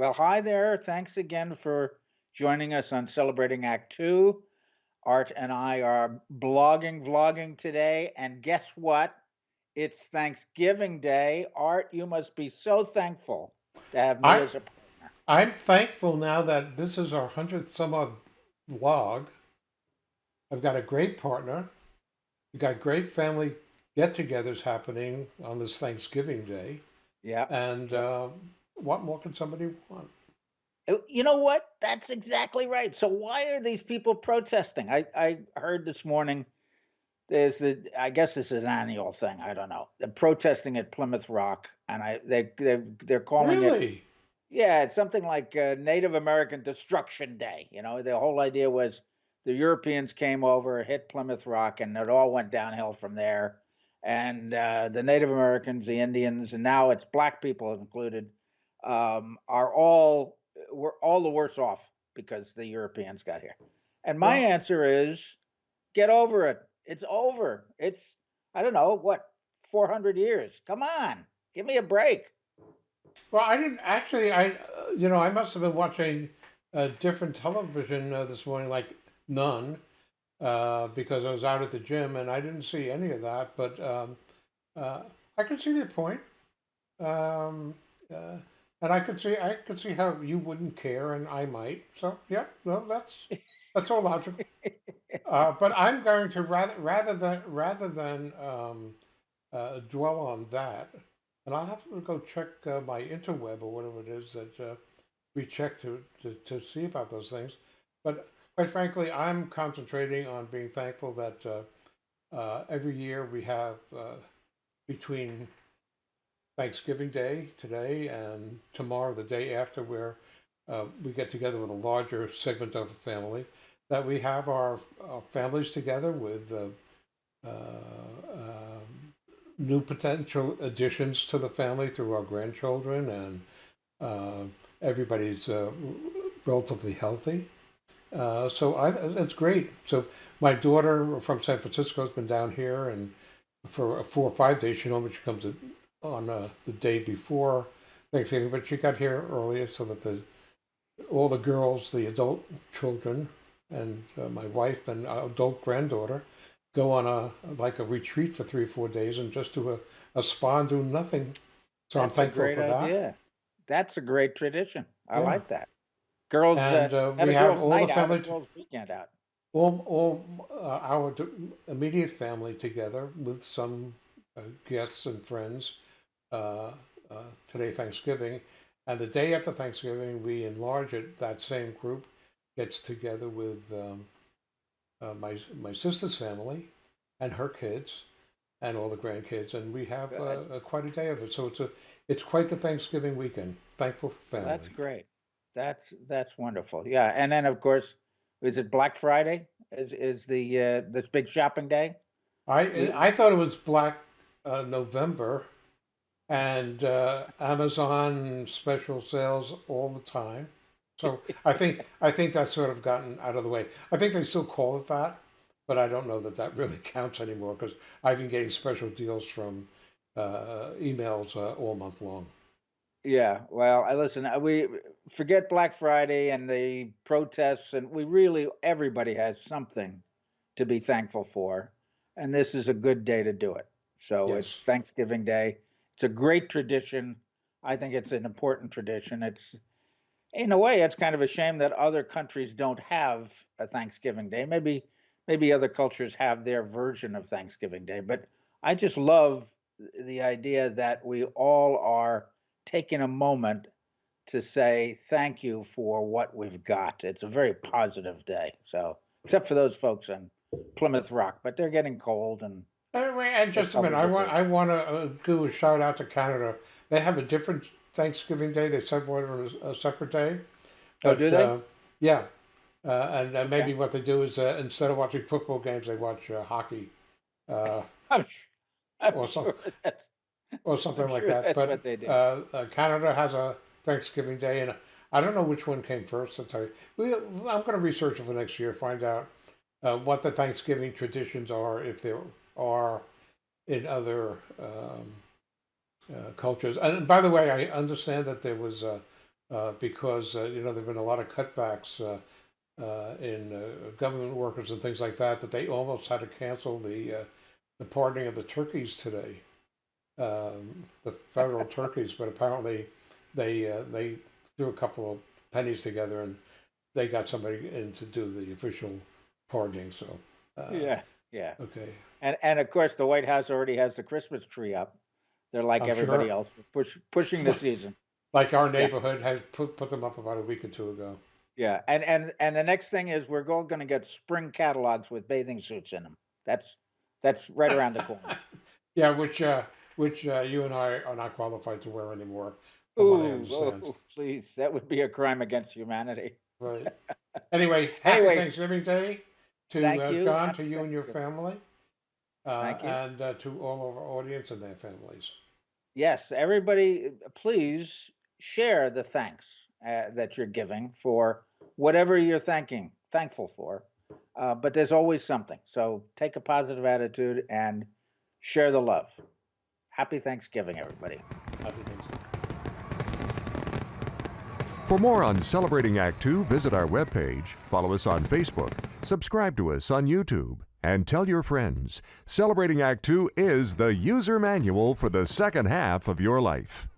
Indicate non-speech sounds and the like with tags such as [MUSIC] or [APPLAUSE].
Well, hi there. Thanks again for joining us on Celebrating Act Two. Art and I are blogging, vlogging today. And guess what? It's Thanksgiving Day. Art, you must be so thankful to have me I as a partner. I'm thankful now that this is our hundredth some odd vlog. I've got a great partner. We've got great family get-togethers happening on this Thanksgiving Day, Yeah. and uh, what more can somebody want? Uh, You know what? That's exactly right. So why are these people protesting? I, I heard this morning there's the I guess this is an annual thing. I don't know. They're protesting at Plymouth Rock and I they they they're calling it Really? Yeah, it's something like uh, Native American Destruction Day. You know, the whole idea was the Europeans came over, hit Plymouth Rock, and it all went downhill from there. And uh, the Native Americans, the Indians, and now it's black people included, um, are all we're all the worse off because the Europeans got here. And my Well, answer is get over it. It's over. It's I don't know what 400 years. Come on, give me a break. well, I didn't actually. I uh, you know I must have been watching a different television uh, this morning, like none, uh, because I was out at the gym and I didn't see any of that. But um, uh, I can see their point. Um, uh, and I could see I could see how you wouldn't care and I might. So yeah, no, that's that's all logical. [LAUGHS] Uh, but I'm going to rather rather than rather than um, uh, dwell on that, and I'll have to go check uh, my interweb or whatever it is that uh, we check to, to to see about those things. But quite frankly, I'm concentrating on being thankful that uh, uh, every year we have uh, between Thanksgiving Day today and tomorrow, the day after, where uh, we get together with a larger segment of the family, that we have our, our families together with uh, uh, um, new potential additions to the family through our grandchildren, and uh, everybody's uh, relatively healthy. Uh, so I, that's great. So my daughter from San Francisco has been down here, and for four or five days, she normally comes on uh, the day before Thanksgiving, but she got here earlier so that the all the girls, the adult children, and uh, my wife and adult granddaughter go on a like a retreat for three or four days and just do a, a spa and do nothing. So I'm That's a thankful great for that. idea. That's a great tradition. I Yeah, like that. Girls, uh, and uh, we have all the out, family, t- girls' weekend out. all all uh, our immediate family together with some uh, guests and friends uh, uh, today Thanksgiving, and the day after Thanksgiving we enlarge it. That same group gets together with um, uh, my my sister's family and her kids and all the grandkids, and we have uh, uh, quite a day of it. So it's a it's quite the Thanksgiving weekend. Thankful for Well, that's great. That's that's wonderful. Yeah, and then of course, is it Black Friday? Is is the uh, this big shopping day? I I thought it was Black uh, November and uh, Amazon special sales all the time. So I think I think that's sort of gotten out of the way. I think they still call it that, but I don't know that that really [LAUGHS] counts anymore because I've been getting special deals from uh, emails uh, all month long. Yeah, well, I listen, uh, we forget Black Friday and the protests, and we really everybody has something to be thankful for, and this is a good day to do it. So it's Thanksgiving Day. It's a great tradition. I think it's an important tradition. It's in a way, it's kind of a shame that other countries don't have a Thanksgiving Day. Maybe maybe other cultures have their version of Thanksgiving Day, but I just love the idea that we all are taking a moment to say thank you for what we've got. It's a very positive day. So, except for those folks in Plymouth Rock, but they're getting cold and Anyway, and just a minute, I want I want to do a shout out to Canada. They have a different Thanksgiving Day. They celebrate on a, a separate day, Oh, do they? uh, yeah, uh, and uh, maybe what they do is uh, instead of watching football games, they watch uh, hockey, uh, [LAUGHS] I'm sure, I'm or some sure or I'm something like sure that. that's But what they do. uh, uh, Canada has a Thanksgiving Day, and I don't know which one came first. I'll tell you. We, I'm going to research it for next year, find out uh, what the Thanksgiving traditions are, if there are in other um, uh, cultures. And by the way, I understand that there was a, uh, because uh, you know there've been a lot of cutbacks uh, uh, in uh, government workers and things like that that they almost had to cancel the uh, the pardoning of the turkeys today, um, the federal [LAUGHS] turkeys. But apparently, they uh, they threw a couple of pennies together and they got somebody in to do the official pardoning. So uh, Yeah, yeah. okay. And, and of course, the White House already has the Christmas tree up. They're like I'm everybody sure. else, push, pushing the season. [LAUGHS] Like our neighborhood has put put them up about a week or two ago. Yeah, and, and, and the next thing is we're all gonna get spring catalogs with bathing suits in them. That's, that's right around the corner. [LAUGHS] Yeah, which uh, which uh, you and I are not qualified to wear anymore. From what I Ooh, oh, please, that would be a crime against humanity. Right. [LAUGHS] Anyway, happy Anyway. Thanksgiving Day to Thank uh, you. John, to you and your family, uh, Thank you. and uh, to all of our audience and their families. Yes, everybody, please share the thanks uh, that you're giving for whatever you're thanking, thankful for. Uh, but there's always something. So take a positive attitude and share the love. Happy Thanksgiving, everybody. Happy Thanksgiving. For more on Celebrating Act Two, visit our webpage, follow us on Facebook, subscribe to us on YouTube, and tell your friends. Celebrating Act Two is the user manual for the second half of your life.